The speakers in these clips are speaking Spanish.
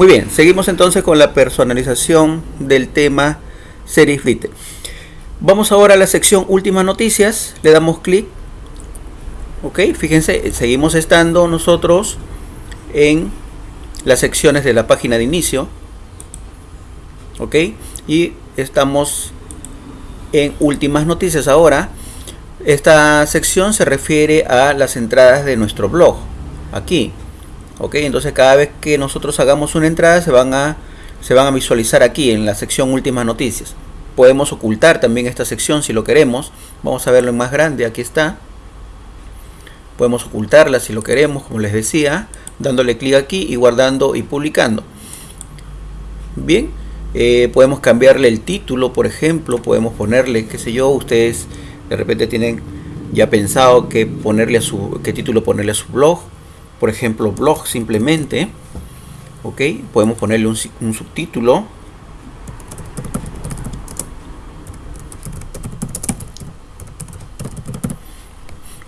Muy bien, seguimos entonces con la personalización del tema Seriflite. Vamos ahora a la sección últimas noticias, le damos clic. Ok, fíjense, seguimos estando nosotros en las secciones de la página de inicio. Ok, y estamos en últimas noticias ahora. Esta sección se refiere a las entradas de nuestro blog. Aquí, ok entonces cada vez que nosotros hagamos una entrada se van a se van a visualizar aquí en la sección últimas noticias. Podemos ocultar también esta sección si lo queremos. Vamos a verlo en más grande aquí está. Podemos ocultarla si lo queremos como les decía dándole clic aquí y guardando y publicando. Bien eh, podemos cambiarle el título por ejemplo podemos ponerle qué sé yo ustedes de repente tienen ya pensado que ponerle a su qué título ponerle a su blog por ejemplo blog simplemente ok podemos ponerle un, subtítulo.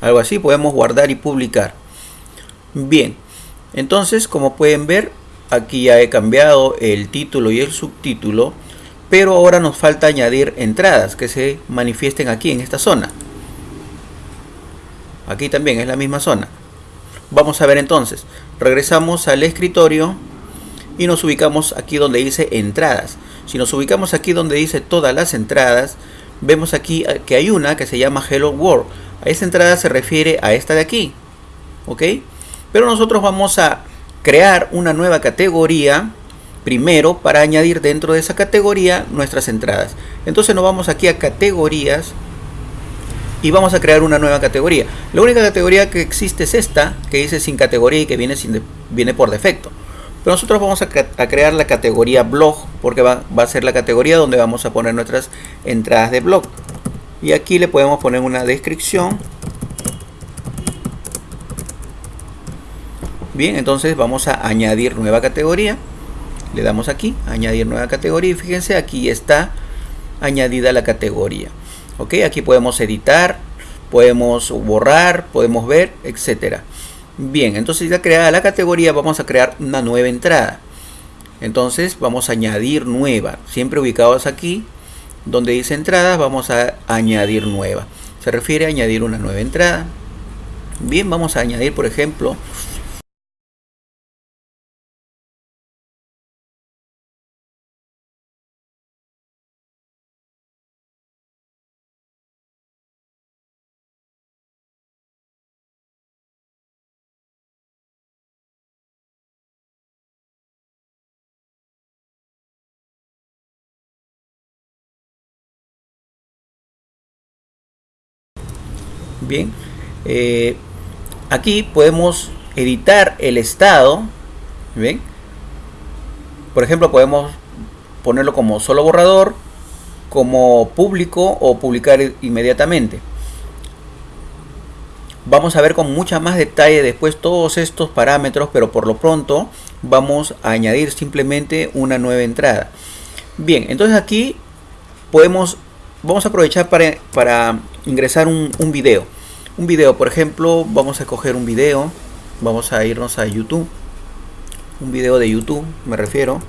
Algo así podemos guardar y publicar. Bien entonces como pueden ver aquí ya he cambiado el título y el subtítulo pero ahora nos falta añadir entradas que se manifiesten aquí en esta zona. Aquí también es la misma zona Vamos a ver entonces. Regresamos al escritorio y nos ubicamos aquí donde dice entradas. Si nos ubicamos aquí donde dice todas las entradas, vemos aquí eh, que hay una que se llama Hello World. A esta entrada se refiere a esta de aquí. ¿Ok? Pero nosotros vamos a crear una nueva categoría primero para añadir dentro de esa categoría nuestras entradas. Entonces nos vamos aquí a categorías y vamos a crear una nueva categoría. La única categoría que existe es esta, que dice sin categoría y que viene, sin viene por defecto. Pero nosotros vamos a, crear la categoría blog, porque va, va, a ser la categoría donde vamos a poner nuestras entradas de blog. Y aquí le podemos poner una descripción. Bien, entonces vamos a añadir nueva categoría. Le damos aquí, añadir nueva categoría y fíjense, aquí está añadida la categoría ok aquí podemos editar podemos borrar podemos ver etcétera. Bien entonces ya creada la categoría vamos a crear una nueva entrada. Entonces vamos a añadir nueva. Siempre ubicados aquí donde dice entradas vamos a añadir nueva. Se refiere a añadir una nueva entrada. Bien vamos a añadir por ejemplo bien eh, aquí podemos editar el estado bien por ejemplo podemos ponerlo como solo borrador como público o publicar inmediatamente. Vamos a ver con mucha más detalle después todos estos parámetros pero por lo pronto vamos a añadir simplemente una nueva entrada. Bien entonces aquí podemos vamos a aprovechar para, para ingresar un, un video un video por ejemplo vamos a coger un video vamos a irnos a youtube. Un video de youtube me refiero.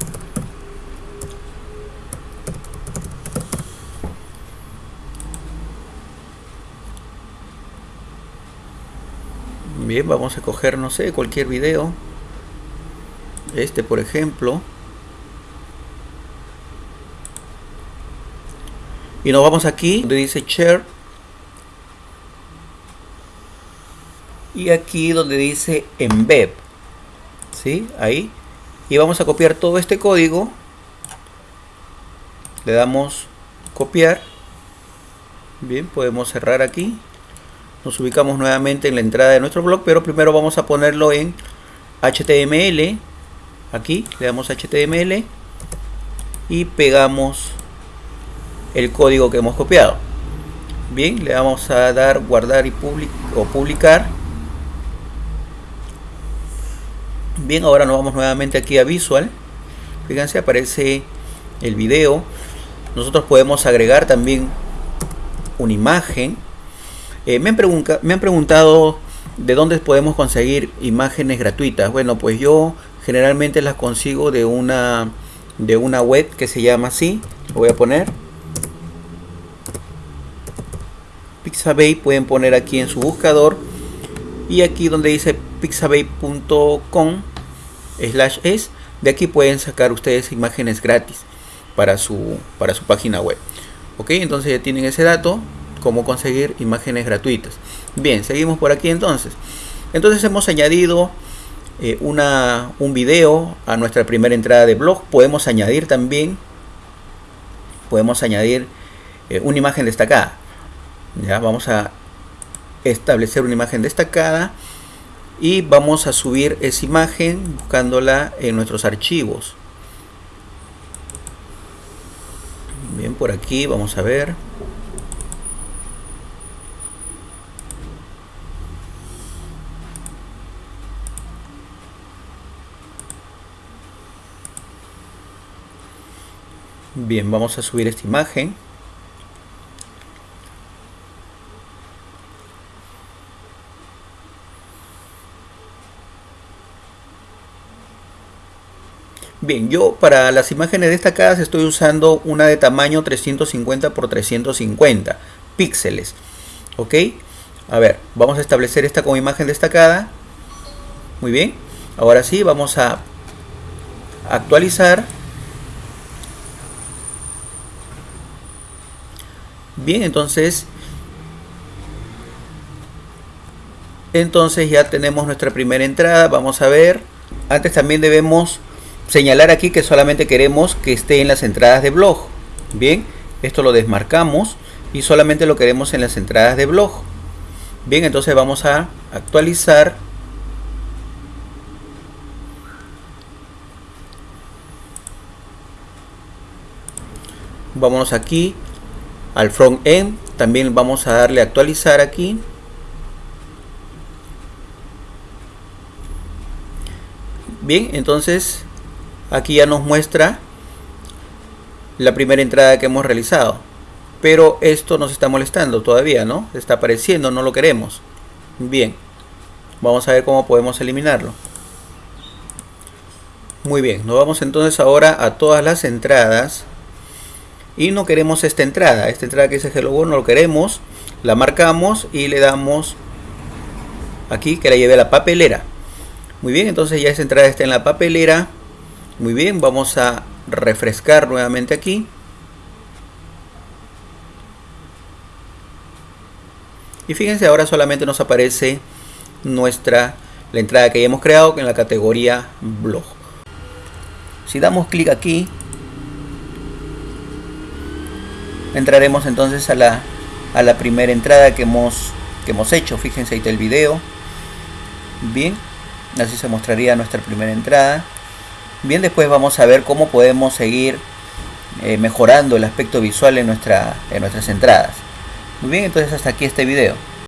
Bien vamos a coger no sé cualquier video. Este por ejemplo. Y nos vamos aquí donde dice share y aquí donde dice embed ¿sí? ahí. Y vamos a copiar todo este código. Le damos copiar. Bien podemos cerrar aquí. Nos ubicamos nuevamente en la entrada de nuestro blog pero primero vamos a ponerlo en HTML aquí le damos HTML y pegamos el código que hemos copiado. Bien le vamos a dar guardar y public o publicar bien ahora nos vamos nuevamente aquí a visual. Fíjense aparece el video. Nosotros podemos agregar también una imagen. Eh, me, han me han preguntado de dónde podemos conseguir imágenes gratuitas. Bueno pues yo generalmente las consigo de una de una web que se llama así. Lo voy a poner. Pixabay pueden poner aquí en su buscador. Y aquí donde dice pixabay.com slash es. De aquí pueden sacar ustedes imágenes gratis para su para su página web. Ok entonces ya tienen ese dato cómo conseguir imágenes gratuitas. Bien seguimos por aquí entonces. Entonces hemos añadido eh, una, un video a nuestra primera entrada de blog. Podemos añadir también, podemos añadir eh, una imagen destacada. Ya vamos a establecer una imagen destacada y vamos a subir esa imagen buscándola en nuestros archivos. Bien, por aquí vamos a ver. Bien, vamos a subir esta imagen. Bien, yo para las imágenes destacadas estoy usando una de tamaño 350 x 350 píxeles. ¿Ok? A ver, vamos a establecer esta como imagen destacada. Muy bien. Ahora sí, vamos a actualizar Bien, entonces entonces ya tenemos nuestra primera entrada. Vamos a ver. Antes también debemos señalar aquí que solamente queremos que esté en las entradas de blog. Bien, esto lo desmarcamos y solamente lo queremos en las entradas de blog. Bien, entonces vamos a actualizar. Vámonos aquí al front end también vamos a darle a actualizar aquí bien entonces aquí ya nos muestra la primera entrada que hemos realizado. Pero esto nos está molestando todavía no está apareciendo no lo queremos. Bien vamos a ver cómo podemos eliminarlo. Muy bien nos vamos entonces ahora a todas las entradas. Y no queremos esta entrada. Esta entrada que dice hello world no lo queremos. La marcamos y le damos aquí que la lleve a la papelera. Muy bien entonces ya esa entrada está en la papelera muy bien vamos a refrescar nuevamente aquí y fíjense ahora solamente nos aparece nuestra la entrada que ya hemos creado en la categoría blog si damos clic aquí entraremos entonces a la, a la primera entrada que hemos, que hemos hecho. Fíjense ahí está el video. Bien, así se mostraría nuestra primera entrada. Bien, después vamos a ver cómo podemos seguir eh, mejorando el aspecto visual en, en nuestras entradas. Muy bien, entonces hasta aquí este video.